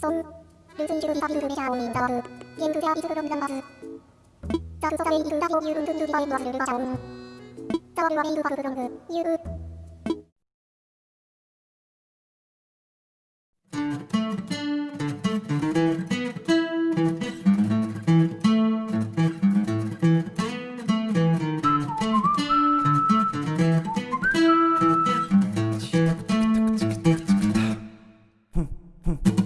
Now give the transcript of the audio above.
손, 레슨식은 다비를 매샤옵니 다. 갱그가 이스그럼 남바 스. 자그서다에 이그다빈 유룬든 두비바인 와스를 바샤 옴. 자와르와 베이그 바그그렁 그, 유 그. Hmm.